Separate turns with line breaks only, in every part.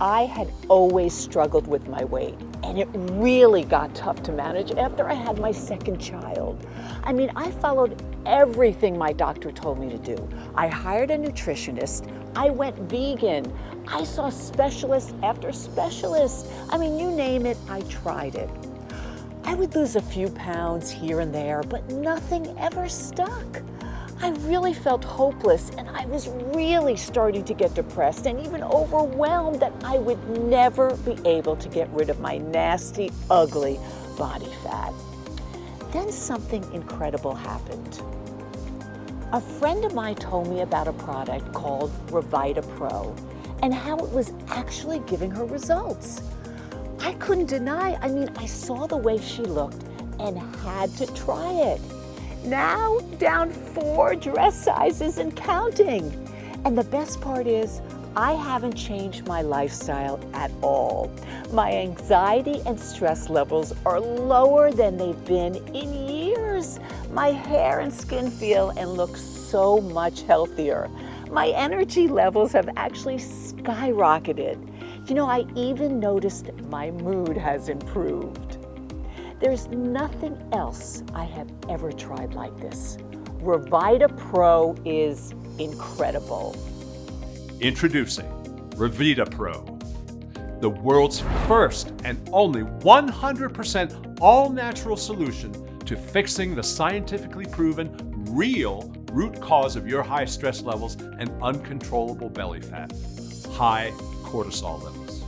I had always struggled with my weight and it really got tough to manage after I had my second child. I mean, I followed everything my doctor told me to do. I hired a nutritionist, I went vegan, I saw specialist after specialist. I mean, you name it, I tried it. I would lose a few pounds here and there, but nothing ever stuck. I really felt hopeless and I was really starting to get depressed and even overwhelmed that I would never be able to get rid of my nasty, ugly body fat. Then something incredible happened. A friend of mine told me about a product called Revitaa Pro and how it was actually giving her results. I couldn't deny, I mean, I saw the way she looked and had to try it. Now down four dress sizes and counting. And the best part is, I haven't changed my lifestyle at all. My anxiety and stress levels are lower than they've been in years. My hair and skin feel and look so much healthier. My energy levels have actually skyrocketed. You know, I even noticed my mood has improved. There's nothing else I have ever tried like this. Revitaa Pro is incredible.
Introducing Revitaa Pro, the world's first and only 100% all-natural solution to fixing the scientifically proven, real root cause of your high stress levels and uncontrollable belly fat, high cortisol levels.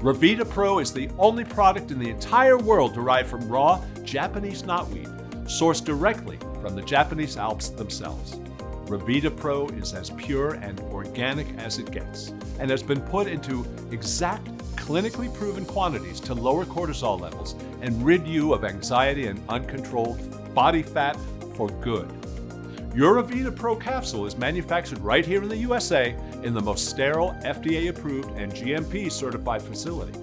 Revitaa Pro is the only product in the entire world derived from raw Japanese knotweed, sourced directly from the Japanese Alps themselves. Revitaa Pro is as pure and organic as it gets, and has been put into exact clinically proven quantities to lower cortisol levels and rid you of anxiety and uncontrolled body fat for good. Your Revitaa Pro capsule is manufactured right here in the USA in the most sterile, FDA approved and GMP certified facility.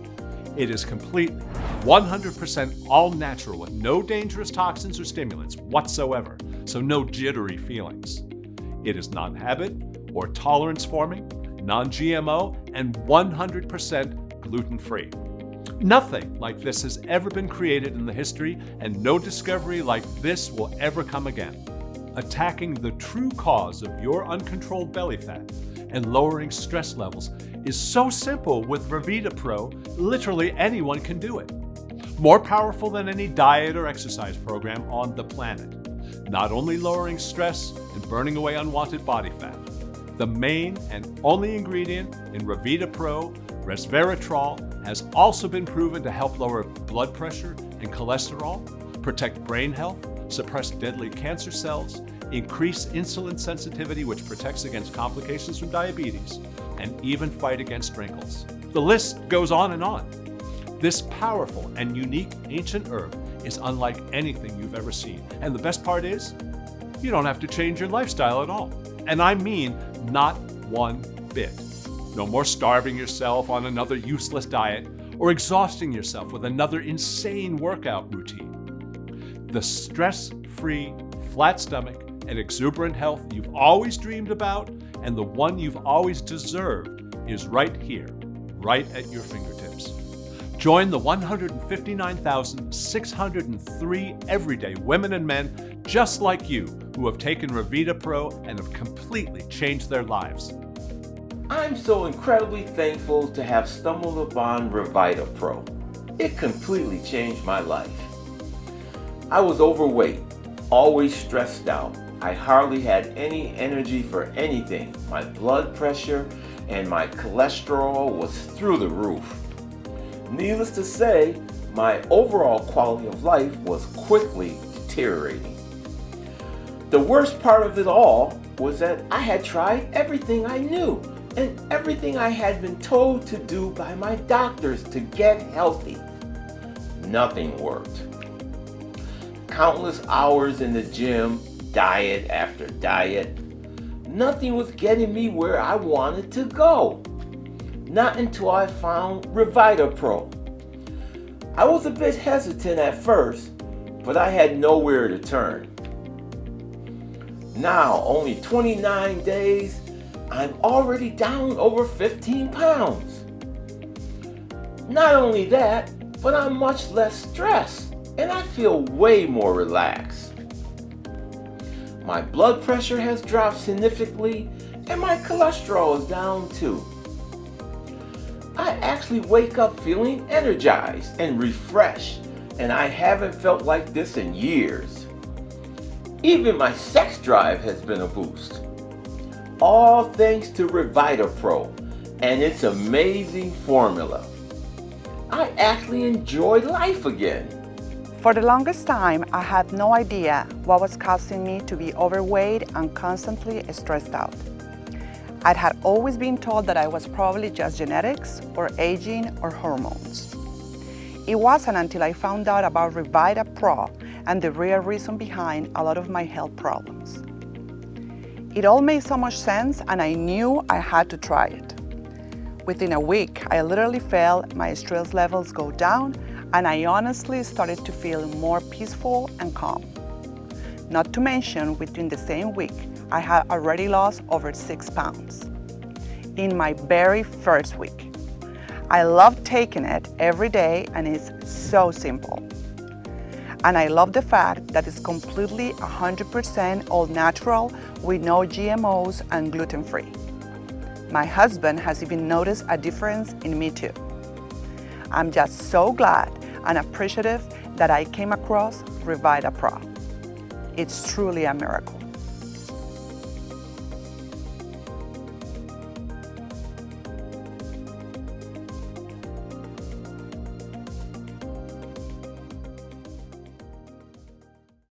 It is completely 100% all natural with no dangerous toxins or stimulants whatsoever, so no jittery feelings. It is non-habit or tolerance forming, non-GMO, and 100% gluten-free. Nothing like this has ever been created in the history, and no discovery like this will ever come again attacking the true cause of your uncontrolled belly fat and lowering stress levels is so simple with Revitaa Pro, literally anyone can do it. More powerful than any diet or exercise program on the planet. Not only lowering stress and burning away unwanted body fat, the main and only ingredient in Revitaa Pro, resveratrol, has also been proven to help lower blood pressure and cholesterol, protect brain health, suppress deadly cancer cells, increase insulin sensitivity which protects against complications from diabetes, and even fight against wrinkles. The list goes on and on. This powerful and unique ancient herb is unlike anything you've ever seen. And the best part is, you don't have to change your lifestyle at all. And I mean not one bit. No more starving yourself on another useless diet or exhausting yourself with another insane workout routine. The stress-free, flat stomach, and exuberant health you've always dreamed about and the one you've always deserved is right here, right at your fingertips. Join the 159,603 everyday women and men just like you who have taken Revitaa Pro and have completely changed their lives.
I'm so incredibly thankful to have stumbled upon Revitaa Pro. It completely changed my life. I was overweight, always stressed out. I hardly had any energy for anything. My blood pressure and my cholesterol was through the roof. Needless to say, my overall quality of life was quickly deteriorating. The worst part of it all was that I had tried everything I knew and everything I had been told to do by my doctors to get healthy. Nothing worked countless hours in the gym, diet after diet. Nothing was getting me where I wanted to go. Not until I found Revitaa Pro. I was a bit hesitant at first, but I had nowhere to turn. Now, only 29 days, I'm already down over 15 pounds. Not only that, but I'm much less stressed and I feel way more relaxed. My blood pressure has dropped significantly and my cholesterol is down too. I actually wake up feeling energized and refreshed and I haven't felt like this in years. Even my sex drive has been a boost. All thanks to Revitaa Pro and its amazing formula. I actually enjoy life again.
For the longest time, I had no idea what was causing me to be overweight and constantly stressed out. I had always been told that I was probably just genetics or aging or hormones. It wasn't until I found out about Revitaa Pro and the real reason behind a lot of my health problems. It all made so much sense and I knew I had to try it. Within a week, I literally felt my stress levels go down and I honestly started to feel more peaceful and calm. Not to mention, within the same week, I had already lost over six pounds in my very first week. I love taking it every day and it's so simple. And I love the fact that it's completely 100% all natural with no GMOs and gluten-free. My husband has even noticed a difference in me too. I'm just so glad and appreciative that I came across Revitaa Pro. It's truly a miracle.